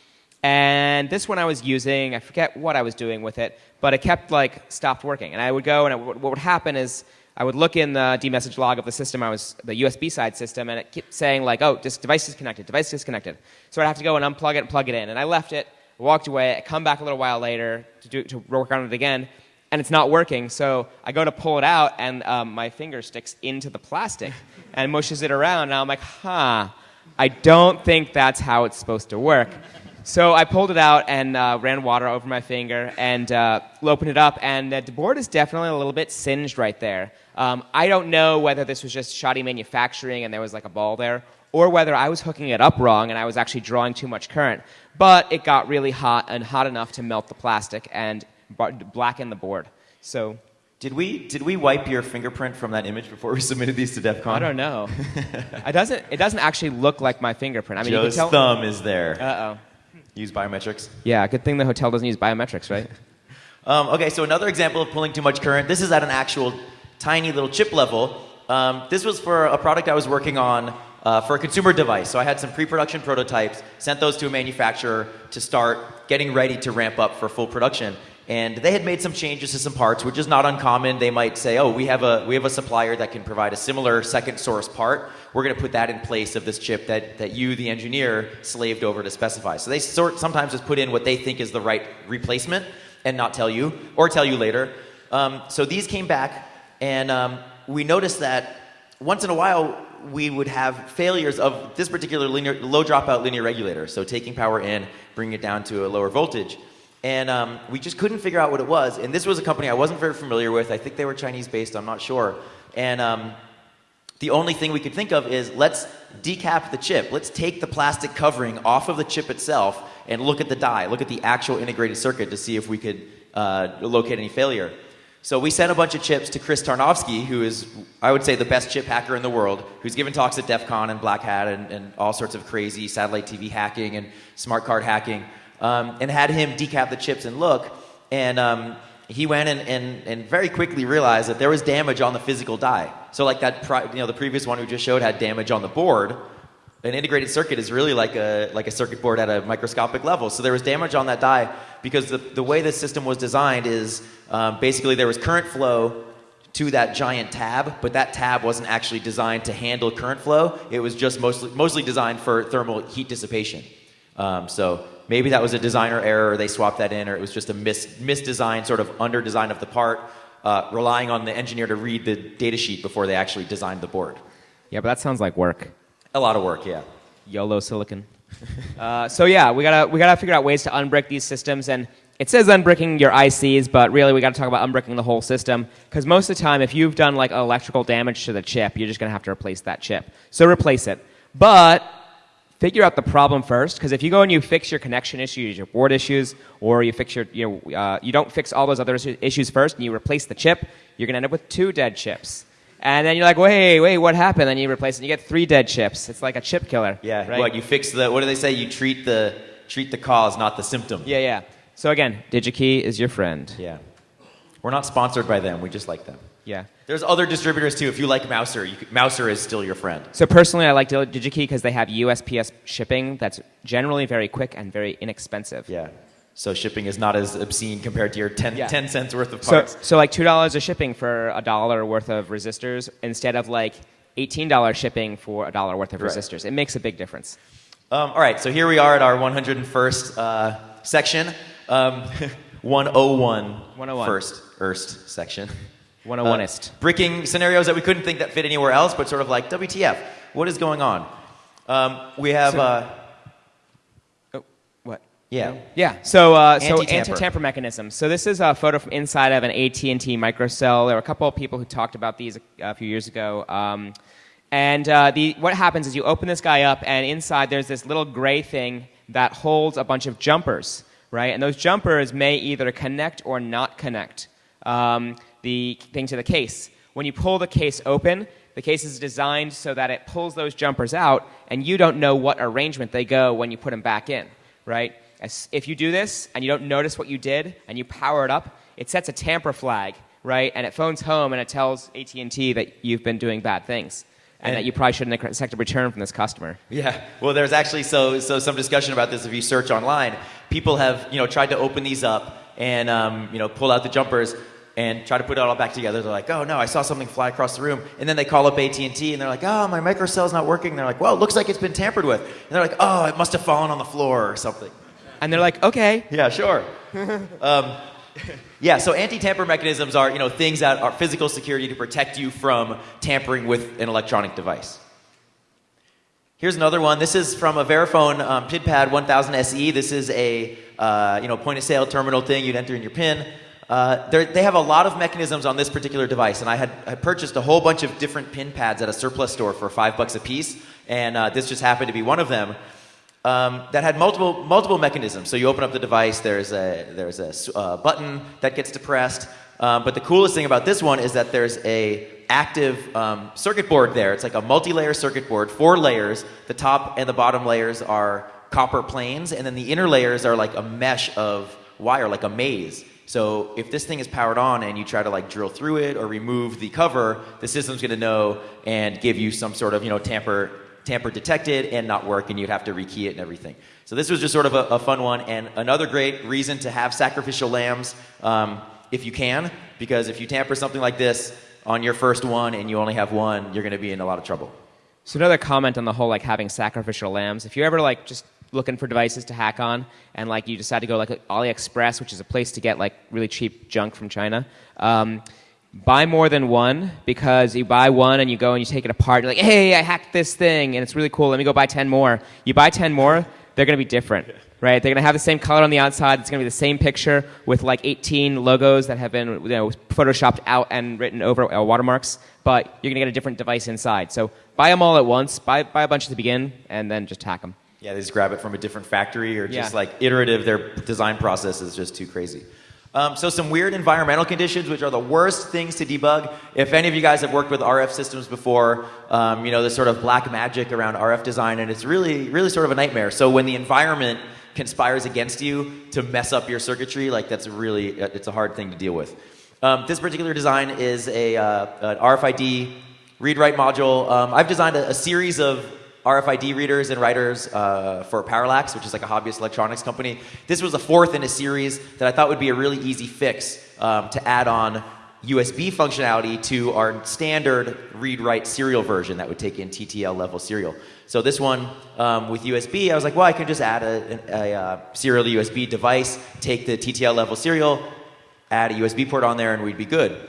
[SPEAKER 2] And this one I was using, I forget what I was doing with it, but it kept like stopped working. And I would go, and it, what would happen is I would look in the dmesg log of the system I was, the USB side system, and it kept saying like, oh, this device disconnected, device disconnected. So I'd have to go and unplug it and plug it in. And I left it, walked away, I come back a little while later to, do, to work on it again, and it's not working. So I go to pull it out, and um, my finger sticks into the plastic and mushes it around. And I'm like, huh, I don't think that's how it's supposed to work. So I pulled it out and uh, ran water over my finger and uh, opened it up, and the board is definitely a little bit singed right there. Um, I don't know whether this was just shoddy manufacturing and there was like a ball there, or whether I was hooking it up wrong and I was actually drawing too much current. But it got really hot and hot enough to melt the plastic and blacken the board. So
[SPEAKER 1] Did we did we wipe your fingerprint from that image before we submitted these to DEF CON?
[SPEAKER 2] I don't know. it doesn't. It doesn't actually look like my fingerprint. I mean,
[SPEAKER 1] Joe's
[SPEAKER 2] you can tell.
[SPEAKER 1] thumb is there.
[SPEAKER 2] Uh oh.
[SPEAKER 1] Use biometrics.
[SPEAKER 2] Yeah. Good thing the hotel doesn't use biometrics, right?
[SPEAKER 1] Um, okay, so another example of pulling too much current. This is at an actual tiny little chip level. Um, this was for a product I was working on uh, for a consumer device. So I had some pre-production prototypes, sent those to a manufacturer to start getting ready to ramp up for full production. And they had made some changes to some parts, which is not uncommon. They might say, "Oh, we have a we have a supplier that can provide a similar second source part. We're going to put that in place of this chip that that you, the engineer, slaved over to specify." So they sort sometimes just put in what they think is the right replacement and not tell you, or tell you later. Um, so these came back, and um, we noticed that once in a while we would have failures of this particular linear, low dropout linear regulator. So taking power in, bringing it down to a lower voltage. And um, we just couldn't figure out what it was. And this was a company I wasn't very familiar with. I think they were Chinese based, I'm not sure. And um, the only thing we could think of is let's decap the chip. Let's take the plastic covering off of the chip itself and look at the die, look at the actual integrated circuit to see if we could uh, locate any failure. So we sent a bunch of chips to Chris Tarnovsky, who is, I would say, the best chip hacker in the world, who's given talks at DEF CON and Black Hat and, and all sorts of crazy satellite TV hacking and smart card hacking, um, and had him decap the chips and look. And um, he went and, and, and very quickly realized that there was damage on the physical die. So like that, you know, the previous one we just showed had damage on the board. An integrated circuit is really like a, like a circuit board at a microscopic level. So there was damage on that die because the, the way the system was designed is um, basically there was current flow to that giant tab, but that tab wasn't actually designed to handle current flow. It was just mostly, mostly designed for thermal heat dissipation. Um, so maybe that was a designer error, or they swapped that in, or it was just a mis- misdesign, sort of under design of the part, uh, relying on the engineer to read the data sheet before they actually designed the board.
[SPEAKER 2] Yeah, but that sounds like work.
[SPEAKER 1] A lot of work, yeah.
[SPEAKER 2] YOLO silicon. uh, so yeah, we gotta we gotta figure out ways to unbrick these systems, and it says unbricking your ICs, but really we gotta talk about unbricking the whole system because most of the time, if you've done like electrical damage to the chip, you're just gonna have to replace that chip. So replace it. But figure out the problem first. Because if you go and you fix your connection issues, your board issues, or you fix your, you, know, uh, you don't fix all those other issues first, and you replace the chip, you're to end up with two dead chips. And then you're like, wait, wait, what happened? Then you replace it, and you get three dead chips. It's like a chip killer.
[SPEAKER 1] Yeah.
[SPEAKER 2] right?
[SPEAKER 1] What you fix the? What do they say? You treat the treat the cause, not the symptom.
[SPEAKER 2] Yeah, yeah. So again, DigiKey is your friend.
[SPEAKER 1] Yeah. We're not sponsored by them. We just like them.
[SPEAKER 2] Yeah.
[SPEAKER 1] There's other distributors too. If you like Mouser, you could, Mouser is still your friend.
[SPEAKER 2] So personally, I like Digi- DigiKey because they have USPS shipping that's generally very quick and very inexpensive.
[SPEAKER 1] Yeah. So shipping is not as obscene compared to your 10,
[SPEAKER 2] Yeah.
[SPEAKER 1] 10 cents worth of
[SPEAKER 2] So,
[SPEAKER 1] parts.
[SPEAKER 2] so like two dollars of shipping for a dollar worth of resistors instead of like eighteen dollars shipping for a dollar worth of
[SPEAKER 1] Right.
[SPEAKER 2] resistors. It makes a big difference.
[SPEAKER 1] Um, all right, so here we are at our 101st uh, section. Um, 101
[SPEAKER 2] 101.
[SPEAKER 1] first, Erst section.
[SPEAKER 2] 101ist.
[SPEAKER 1] Uh, bricking scenarios that we couldn't think that fit anywhere else, but sort of like, WTF, what is going on? Um, we have,
[SPEAKER 2] So-
[SPEAKER 1] uh? Yeah.
[SPEAKER 2] Yeah. So, uh, so
[SPEAKER 1] Anti-tamper.
[SPEAKER 2] anti-tamper mechanisms. So this is a photo from inside of an AT&T microcell. There were a couple of people who talked about these a, a few years ago. Um, and uh, the, what happens is you open this guy up, and inside there's this little gray thing that holds a bunch of jumpers, right? And those jumpers may either connect or not connect um, the thing to the case. When you pull the case open, the case is designed so that it pulls those jumpers out, and you don't know what arrangement they go when you put them back in, right? As, if you do this and you don't notice what you did and you power it up, it sets a tamper flag, right? And it phones home and it tells AT&T that you've been doing bad things and,
[SPEAKER 1] And-
[SPEAKER 2] that you probably shouldn't expect a return from this customer.
[SPEAKER 1] Yeah. Well, there's actually so so some discussion about this. If you search online, people have you know tried to open these up and um, you know pull out the jumpers and try to put it all back together. They're like, oh no, I saw something fly across the room, and then they call up AT and and they're like, oh my microcell's not working. they're like, well, it looks like it's been tampered with. And they're like, oh, it must have fallen on the floor or something.
[SPEAKER 2] And they're like, okay,
[SPEAKER 1] Yeah, sure. um, yeah, so anti-tamper mechanisms are, you know, things that are physical security to protect you from tampering with an electronic device. Here's another one. This is from a Verifone um, PinPad 1000 SE. This is a uh, you know point of sale terminal thing. You'd enter in your PIN. Uh, they're- have a lot of mechanisms on this particular device, and I had I purchased a whole bunch of different pin pads at a surplus store for five bucks a piece, and uh, this just happened to be one of them um, that had multiple multiple mechanisms. So you open up the device. There's a there's a uh, button that gets depressed. Um, but the coolest thing about this one is that there's a active um, circuit board there. It's like a multi-layer circuit board, four layers. The top and the bottom layers are copper planes, and then the inner layers are like a mesh of wire, like a maze. So if this thing is powered on and you try to like drill through it or remove the cover, the system's going to know and give you some sort of you know tamper tamper detected and not work, and you'd have to rekey it and everything. So this was just sort of a, a fun one, and another great reason to have sacrificial lambs um, if you can, because if you tamper something like this on your first one and you only have one, you're going to be in a lot of trouble.
[SPEAKER 2] So another comment on the whole like having sacrificial lambs. If you're ever like just looking for devices to hack on and like you decide to go like AliExpress, which is a place to get like really cheap junk from China, um, buy more than one because you buy one and you go and you take it apart. You're like, hey, I hacked this thing and it's really cool. Let me go buy ten more. You buy ten more, they're going to be different. Right, they're gonna have the same color on the outside. It's gonna be the same picture with like 18 logos that have been you know, photoshopped out and written over uh, watermarks. But you're gonna get a different device inside. So buy them all at once. Buy buy a bunch to begin, and then just hack them.
[SPEAKER 1] Yeah, they just grab it from a different factory or just
[SPEAKER 2] Yeah.
[SPEAKER 1] like iterative. Their design process is just too crazy. Um, so some weird environmental conditions, which are the worst things to debug. If any of you guys have worked with RF systems before, um, you know this sort of black magic around RF design, and it's really, really sort of a nightmare. So when the environment conspires against you to mess up your circuitry, like that's really, it's a hard thing to deal with. Um, this particular design is a uh, an RFID read-write module. Um, I've designed a, a series of RFID readers and writers uh, for Parallax, which is like a hobbyist electronics company. This was the fourth in a series that I thought would be a really easy fix um, to add on USB functionality to our standard read-write serial version that would take in TTL level serial. So this one um, with USB, I was like, well, I can just add a, a, a uh, serial to USB device, take the TTL level serial, add a USB port on there, and we'd be good.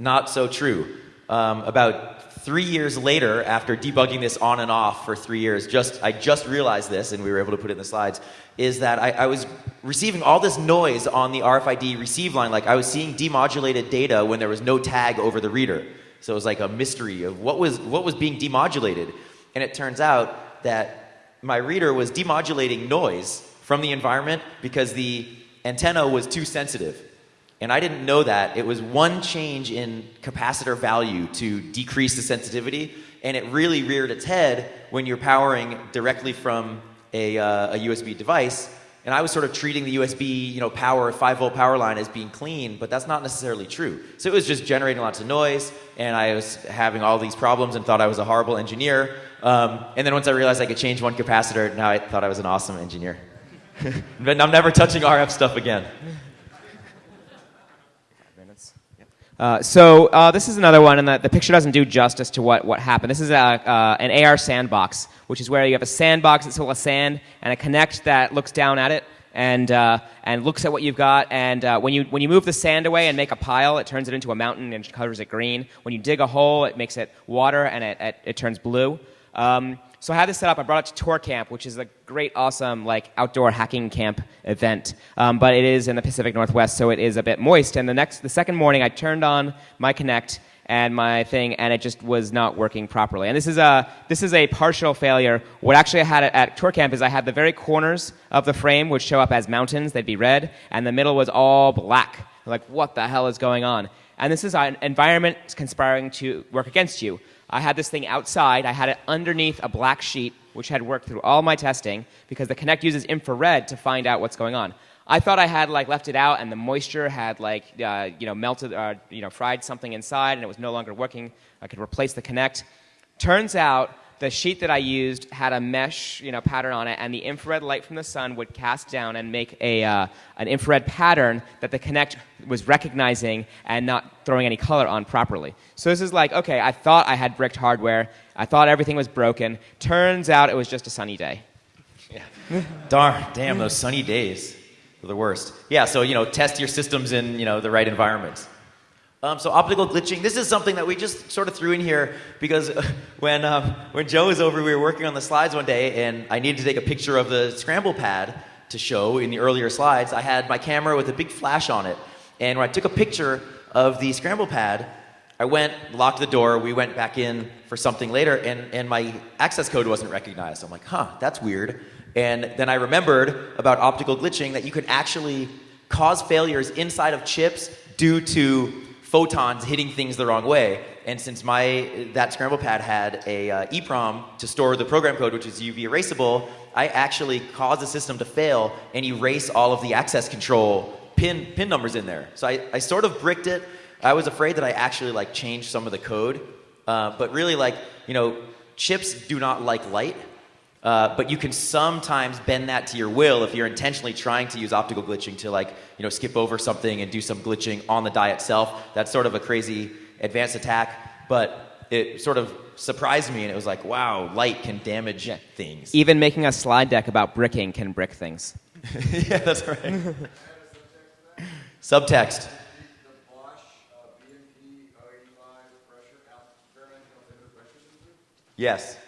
[SPEAKER 1] Not so true. Um, about three years later, after debugging this on and off for three years, just I just realized this, and we were able to put it in the slides, is that I, I was receiving all this noise on the RFID receive line. Like I was seeing demodulated data when there was no tag over the reader. So it was like a mystery of what was what was being demodulated. And it turns out that my reader was demodulating noise from the environment because the antenna was too sensitive. And I didn't know that. It was one change in capacitor value to decrease the sensitivity, and it really reared its head when you're powering directly from a, uh, a USB device. And I was sort of treating the USB, you know, power, 5 volt power line as being clean, but that's not necessarily true. So it was just generating lots of noise, and I was having all these problems and thought I was a horrible engineer. Um, and then once I realized I could change one capacitor, now I thought I was an awesome engineer. but I'm never touching RF stuff again.
[SPEAKER 2] Uh, so uh, this is another one, and the, the, picture doesn't do justice to what, what happened. This is a, uh, an AR sandbox, which is where you have a sandbox that's full of sand and a Kinect that looks down at it and, uh, and looks at what you've got. And uh, when, you, when you move the sand away and make a pile, it turns it into a mountain and covers it green. When you dig a hole, it makes it water and it, it, it turns blue. Um, so I had this set up. I brought it to ToorCamp, which is a great, awesome, like outdoor hacking camp event. Um, but it is in the Pacific Northwest, so it is a bit moist. And the next, the second morning, I turned on my Kinect and my thing, and it just was not working properly. And this is a this is a partial failure. What actually I had at ToorCamp is I had the very corners of the frame would show up as mountains; they'd be red, and the middle was all black. Like, what the hell is going on? And this is an environment conspiring to work against you. I had this thing outside. I had it underneath a black sheet, which had worked through all my testing because the Kinect uses infrared to find out what's going on. I thought I had like left it out, and the moisture had like uh, you know melted, uh, you know fried something inside, and it was no longer working. I could replace the Kinect. Turns out the sheet that I used had a mesh you know, pattern on it, and the infrared light from the sun would cast down and make a, uh, an infrared pattern that the Kinect was recognizing and not throwing any color on properly. So this is like, okay, I thought I had bricked hardware. I thought everything was broken. Turns out it was just a sunny day.
[SPEAKER 1] Yeah. Darn, damn, those sunny days are the worst. Yeah, so, you know, test your systems in, you know, the right environments. Um, so optical glitching, this is something that we just sort of threw in here because when, um, when Joe was over, we were working on the slides one day and I needed to take a picture of the scramble pad to show in the earlier slides. I had my camera with a big flash on it. And when I took a picture of the scramble pad, I went, locked the door, we went back in for something later, and, and my access code wasn't recognized. I'm like, huh, that's weird. And then I remembered about optical glitching that you could actually cause failures inside of chips due to photons hitting things the wrong way. And since my that scramble pad had a uh, EEPROM to store the program code, which is UV erasable, I actually caused the system to fail and erase all of the access control pin pin numbers in there. So I, I sort of bricked it. I was afraid that I actually like changed some of the code, uh, but really like you know chips do not like light. Uh, but you can sometimes bend that to your will if you're intentionally trying to use optical glitching to like, you know, skip over something and do some glitching on the die itself. That's sort of a crazy advanced attack, but it sort of surprised me and it was like, wow, light can damage yeah. things.
[SPEAKER 2] Even making a slide deck about bricking can brick things.
[SPEAKER 1] yeah, that's right. Subtext. Yes.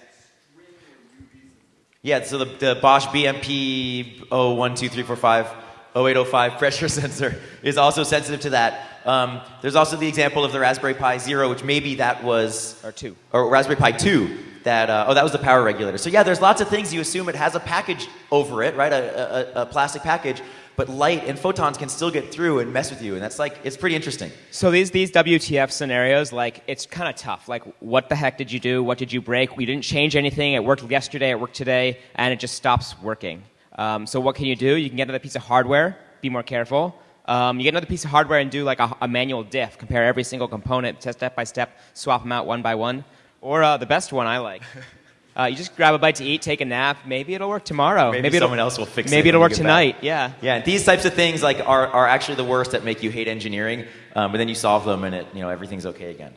[SPEAKER 1] Yeah, so the, the Bosch BMP 012345 0805 pressure sensor is also sensitive to that. Um, there's also the example of the Raspberry Pi Zero, which maybe that was
[SPEAKER 2] or two,
[SPEAKER 1] or Raspberry Pi Two. That uh, oh, that was the power regulator. So yeah, there's lots of things you assume it has a package over it, right? A, a, a plastic package, but light and photons can still get through and mess with you, and that's like it's pretty interesting.
[SPEAKER 2] So these these WTF scenarios, like it's kind of tough. Like, what the heck did you do? What did you break? We didn't change anything. It worked yesterday. It worked today, and it just stops working. Um, so what can you do? You can get another piece of hardware. Be more careful. Um, you get another piece of hardware and do like a, a, manual diff. Compare every single component, test step by step, swap them out one by one. Or uh, the best one I like. Uh, you just grab a bite to eat, take a nap. Maybe it'll work tomorrow.
[SPEAKER 1] Maybe, maybe someone else will fix
[SPEAKER 2] maybe
[SPEAKER 1] it.
[SPEAKER 2] Maybe it'll work tonight. Back. Yeah.
[SPEAKER 1] Yeah. These types of things like are, are actually the worst that make you hate engineering. Um, but then you solve them and it you know everything's okay again.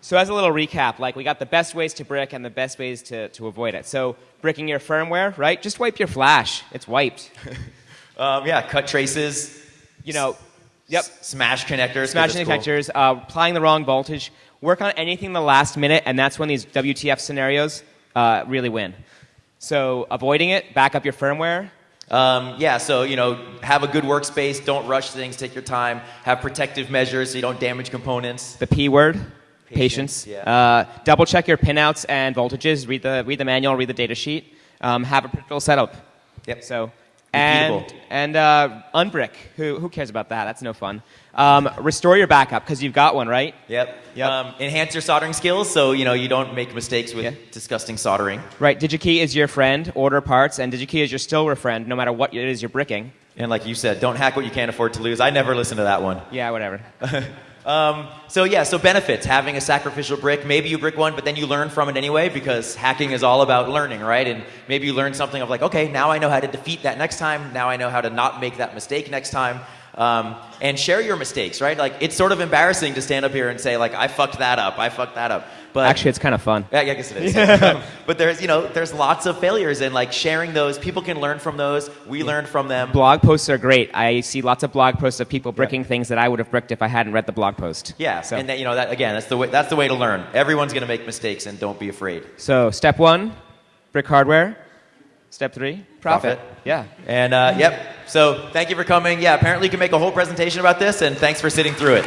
[SPEAKER 2] So as a little recap, like we got the best ways to brick and the best ways to, to avoid it. So bricking your firmware, right? Just wipe your flash. It's wiped.
[SPEAKER 1] um, yeah. Cut traces.
[SPEAKER 2] You know. Yep.
[SPEAKER 1] smash connectors.
[SPEAKER 2] Smash connectors. Cool. Uh, applying the wrong voltage. Work on anything the last minute, and that's when these WTF scenarios uh, really win. So avoiding it, back up your firmware.
[SPEAKER 1] Um, yeah, so you know, have a good workspace. Don't rush things. Take your time. Have protective measures so you don't damage components.
[SPEAKER 2] The P word. Patience. Patience. Yeah. Uh, double check your pinouts and voltages. Read the read the manual. Read the data sheet. um, have a predictable setup.
[SPEAKER 1] Yep.
[SPEAKER 2] So and
[SPEAKER 1] Repeatable.
[SPEAKER 2] and uh, unbrick. Who who cares about that? That's no fun. Um, restore your backup because you've got one, right?
[SPEAKER 1] Yep.
[SPEAKER 2] Yep.
[SPEAKER 1] Um, enhance your soldering skills so you know you don't make mistakes with
[SPEAKER 2] Yeah.
[SPEAKER 1] disgusting soldering.
[SPEAKER 2] Right. DigiKey is your friend. Order parts, and DigiKey is your Stillware friend, no matter what it is you're bricking.
[SPEAKER 1] And like you said, don't hack what you can't afford to lose. I never listened to that one.
[SPEAKER 2] Yeah, whatever.
[SPEAKER 1] Um, so yeah, so benefits having a sacrificial brick. Maybe you brick one, but then you learn from it anyway because hacking is all about learning, right? And maybe you learn something of like, okay, now I know how to defeat that next time. Now I know how to not make that mistake next time. Um, and share your mistakes, right? Like it's sort of embarrassing to stand up here and say like, I fucked that up. I fucked that up. But
[SPEAKER 2] Actually, it's kind of fun.
[SPEAKER 1] yeah, I guess it is. Yeah. but there's, you know, there's lots of failures and like sharing those. People can learn from those. We learn from them.
[SPEAKER 2] Blog posts are great. I see lots of blog posts of people bricking things that I would have bricked if I hadn't read the blog post.
[SPEAKER 1] Yeah,
[SPEAKER 2] So,
[SPEAKER 1] and that, you know that again. That's the way. That's the way to learn. Everyone's going to make mistakes, and don't be afraid.
[SPEAKER 2] so step one, brick hardware. Step three, profit.
[SPEAKER 1] Profit.
[SPEAKER 2] Yeah.
[SPEAKER 1] And uh, yep. So thank you for coming. Yeah, apparently you can make a whole presentation about this, and thanks for sitting through it.